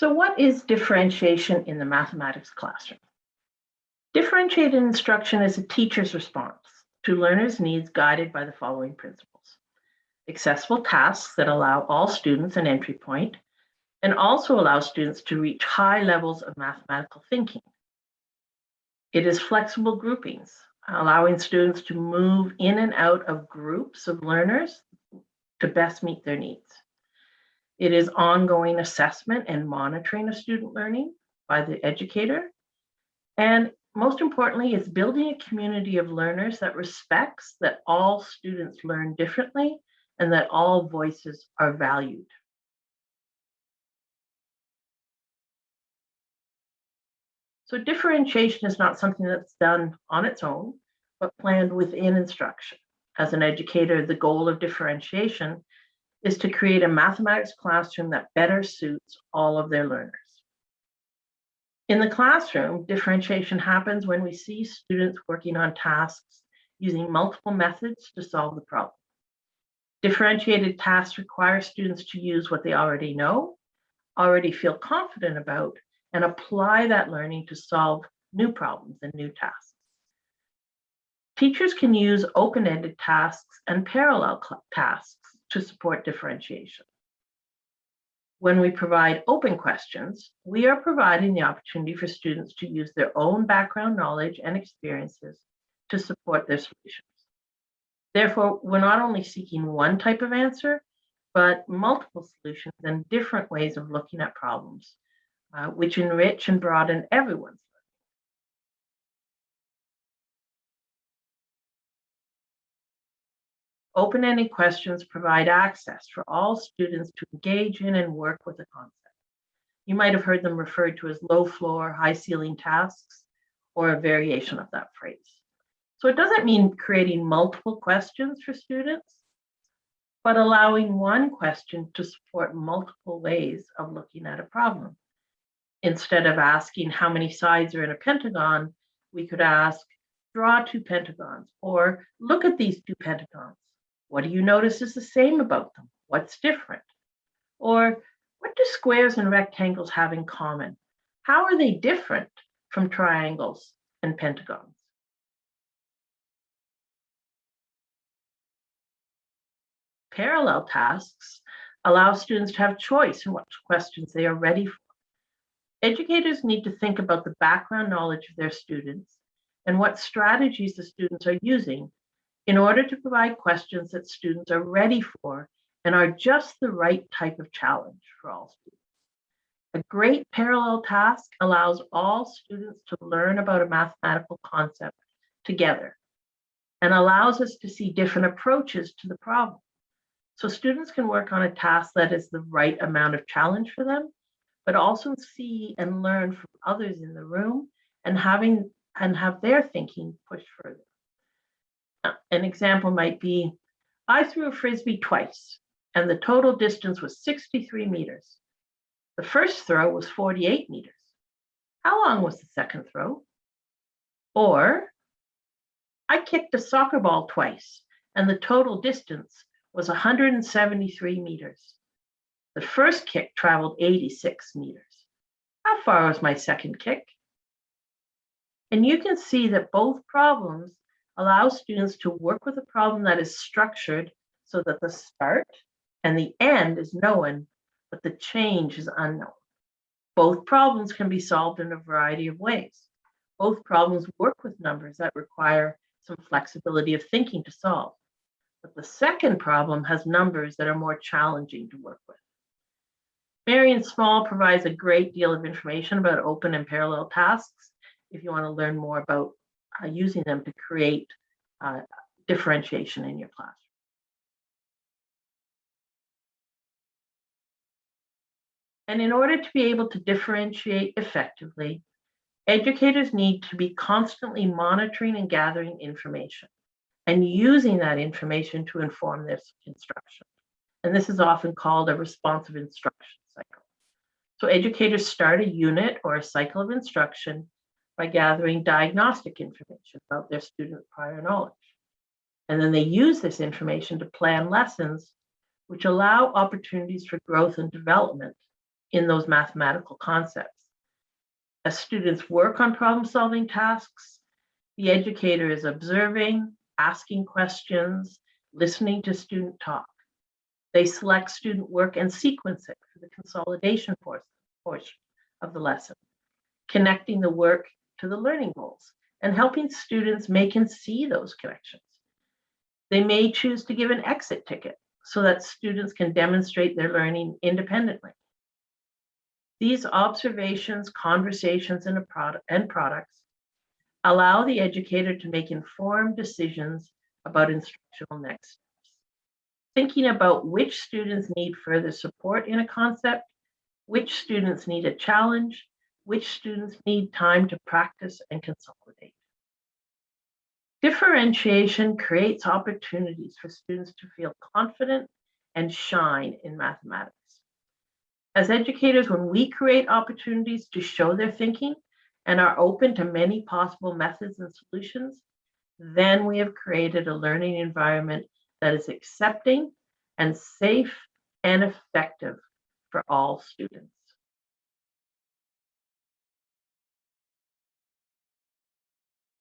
So what is differentiation in the mathematics classroom? Differentiated instruction is a teacher's response to learners' needs guided by the following principles. Accessible tasks that allow all students an entry point and also allow students to reach high levels of mathematical thinking. It is flexible groupings, allowing students to move in and out of groups of learners to best meet their needs. It is ongoing assessment and monitoring of student learning by the educator. And most importantly, it's building a community of learners that respects that all students learn differently and that all voices are valued. So differentiation is not something that's done on its own, but planned within instruction. As an educator, the goal of differentiation is to create a mathematics classroom that better suits all of their learners. In the classroom, differentiation happens when we see students working on tasks using multiple methods to solve the problem. Differentiated tasks require students to use what they already know, already feel confident about, and apply that learning to solve new problems and new tasks. Teachers can use open-ended tasks and parallel tasks to support differentiation. When we provide open questions, we are providing the opportunity for students to use their own background knowledge and experiences to support their solutions. Therefore, we're not only seeking one type of answer, but multiple solutions and different ways of looking at problems, uh, which enrich and broaden everyone's Open-ended questions provide access for all students to engage in and work with a concept. You might have heard them referred to as low floor, high ceiling tasks, or a variation of that phrase. So it doesn't mean creating multiple questions for students, but allowing one question to support multiple ways of looking at a problem. Instead of asking how many sides are in a pentagon, we could ask, draw two pentagons, or look at these two pentagons. What do you notice is the same about them? What's different? Or what do squares and rectangles have in common? How are they different from triangles and pentagons? Parallel tasks allow students to have choice in what questions they are ready for. Educators need to think about the background knowledge of their students and what strategies the students are using in order to provide questions that students are ready for and are just the right type of challenge for all students. A great parallel task allows all students to learn about a mathematical concept together and allows us to see different approaches to the problem. So students can work on a task that is the right amount of challenge for them, but also see and learn from others in the room and having and have their thinking pushed further. An example might be, I threw a Frisbee twice and the total distance was 63 meters. The first throw was 48 meters. How long was the second throw? Or, I kicked a soccer ball twice and the total distance was 173 meters. The first kick traveled 86 meters. How far was my second kick? And you can see that both problems allows students to work with a problem that is structured so that the start and the end is known, but the change is unknown. Both problems can be solved in a variety of ways. Both problems work with numbers that require some flexibility of thinking to solve. But the second problem has numbers that are more challenging to work with. Marian Small provides a great deal of information about open and parallel tasks if you want to learn more about uh, using them to create uh, differentiation in your classroom. And in order to be able to differentiate effectively, educators need to be constantly monitoring and gathering information and using that information to inform their instruction. And this is often called a responsive instruction cycle. So educators start a unit or a cycle of instruction by gathering diagnostic information about their student prior knowledge. And then they use this information to plan lessons which allow opportunities for growth and development in those mathematical concepts. As students work on problem solving tasks, the educator is observing, asking questions, listening to student talk. They select student work and sequence it for the consolidation por- portion of the lesson, connecting the work to the learning goals and helping students make and see those connections. They may choose to give an exit ticket so that students can demonstrate their learning independently. These observations, conversations, and, product, and products allow the educator to make informed decisions about instructional next steps. Thinking about which students need further support in a concept, which students need a challenge, which students need time to practice and consolidate. Differentiation creates opportunities for students to feel confident and shine in mathematics. As educators, when we create opportunities to show their thinking and are open to many possible methods and solutions, then we have created a learning environment that is accepting and safe and effective for all students.